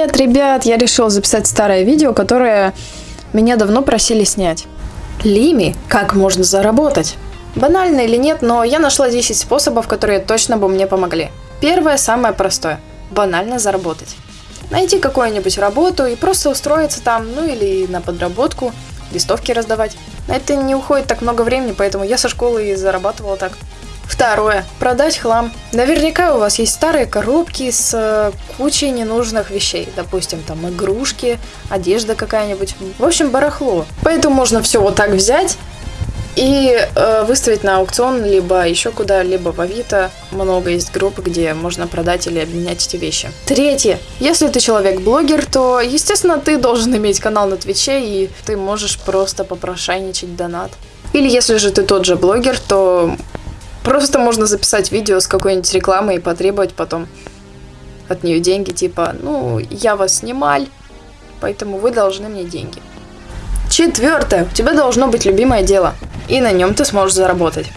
Привет, ребят! Я решил записать старое видео, которое меня давно просили снять. Лими, как можно заработать? Банально или нет, но я нашла 10 способов, которые точно бы мне помогли. Первое, самое простое. Банально заработать. Найти какую-нибудь работу и просто устроиться там, ну или на подработку, листовки раздавать. На это не уходит так много времени, поэтому я со школы и зарабатывала так. Второе. Продать хлам. Наверняка у вас есть старые коробки с э, кучей ненужных вещей. Допустим, там игрушки, одежда какая-нибудь. В общем, барахло. Поэтому можно все вот так взять и э, выставить на аукцион, либо еще куда-либо в Авито. Много есть групп, где можно продать или обменять эти вещи. Третье. Если ты человек-блогер, то, естественно, ты должен иметь канал на Твиче, и ты можешь просто попрошайничать донат. Или если же ты тот же блогер, то Просто можно записать видео с какой-нибудь рекламой и потребовать потом от нее деньги, типа, ну, я вас снимал, поэтому вы должны мне деньги. Четвертое. У тебя должно быть любимое дело, и на нем ты сможешь заработать.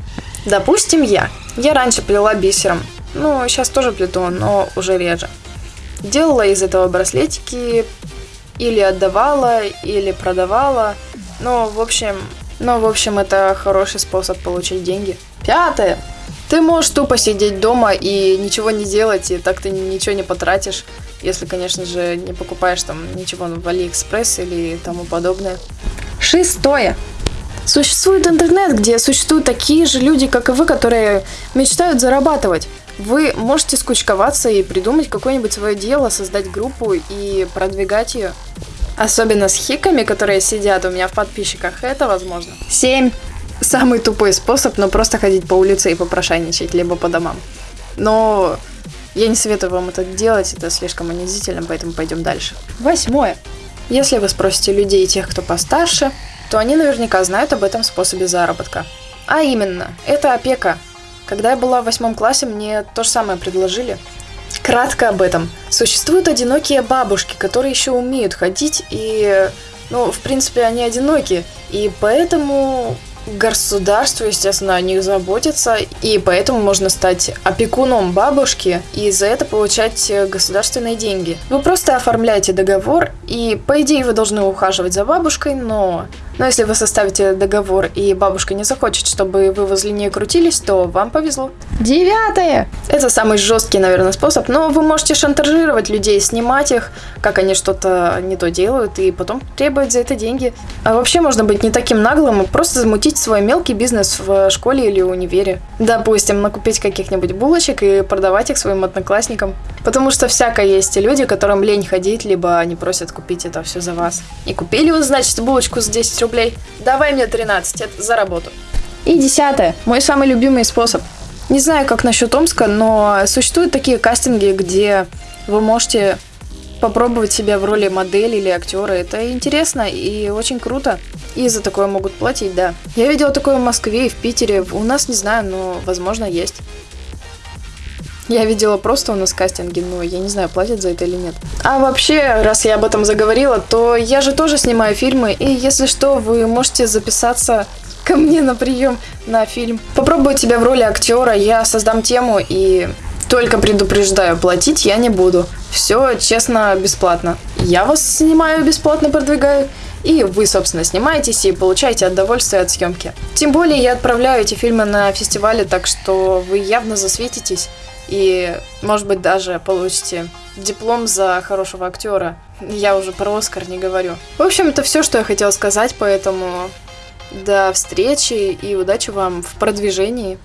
Допустим, я. Я раньше плела бисером. Ну, сейчас тоже плету, но уже реже. Делала из этого браслетики, или отдавала, или продавала. Ну, в общем, ну, в общем, это хороший способ получить деньги. Пятое. Ты можешь тупо сидеть дома и ничего не делать, и так ты ничего не потратишь, если, конечно же, не покупаешь там ничего в Алиэкспресс или тому подобное. Шестое. Существует интернет, где существуют такие же люди, как и вы, которые мечтают зарабатывать. Вы можете скучковаться и придумать какое-нибудь свое дело, создать группу и продвигать ее. Особенно с хиками, которые сидят у меня в подписчиках, это возможно. Семь самый тупой способ, но просто ходить по улице и попрошайничать, либо по домам. Но я не советую вам это делать, это слишком унизительно, поэтому пойдем дальше. Восьмое. Если вы спросите людей, тех, кто постарше, то они наверняка знают об этом способе заработка. А именно, это опека. Когда я была в восьмом классе, мне то же самое предложили. Кратко об этом. Существуют одинокие бабушки, которые еще умеют ходить и... Ну, в принципе, они одиноки. И поэтому Государство, естественно, о них заботится, и поэтому можно стать опекуном бабушки и за это получать государственные деньги. Вы просто оформляете договор, и по идее вы должны ухаживать за бабушкой, но но если вы составите договор и бабушка не захочет, чтобы вы возле нее крутились, то вам повезло. Девятое! Это самый жесткий, наверное, способ, но вы можете шантажировать людей, снимать их, как они что-то не то делают, и потом требовать за это деньги. А вообще можно быть не таким наглым и просто замутить свой мелкий бизнес в школе или универе. Допустим, накупить каких-нибудь булочек и продавать их своим одноклассникам. Потому что всякое есть люди, которым лень ходить, либо они просят купить это все за вас. И купили вы, значит, булочку за 10 рублей. Давай мне 13, это за работу. И десятое. Мой самый любимый способ. Не знаю, как насчет Омска, но существуют такие кастинги, где вы можете попробовать себя в роли модели или актера. Это интересно и очень круто. И за такое могут платить, да. Я видела такое в Москве и в Питере. У нас не знаю, но возможно есть. Я видела просто у нас кастинги, но я не знаю, платят за это или нет. А вообще, раз я об этом заговорила, то я же тоже снимаю фильмы, и если что, вы можете записаться ко мне на прием на фильм. Попробую тебя в роли актера, я создам тему и только предупреждаю, платить я не буду. Все честно, бесплатно. Я вас снимаю бесплатно, продвигаю. И вы, собственно, снимаетесь и получаете удовольствие от съемки. Тем более я отправляю эти фильмы на фестивале, так что вы явно засветитесь и, может быть, даже получите диплом за хорошего актера. Я уже про Оскар не говорю. В общем, это все, что я хотела сказать, поэтому до встречи и удачи вам в продвижении.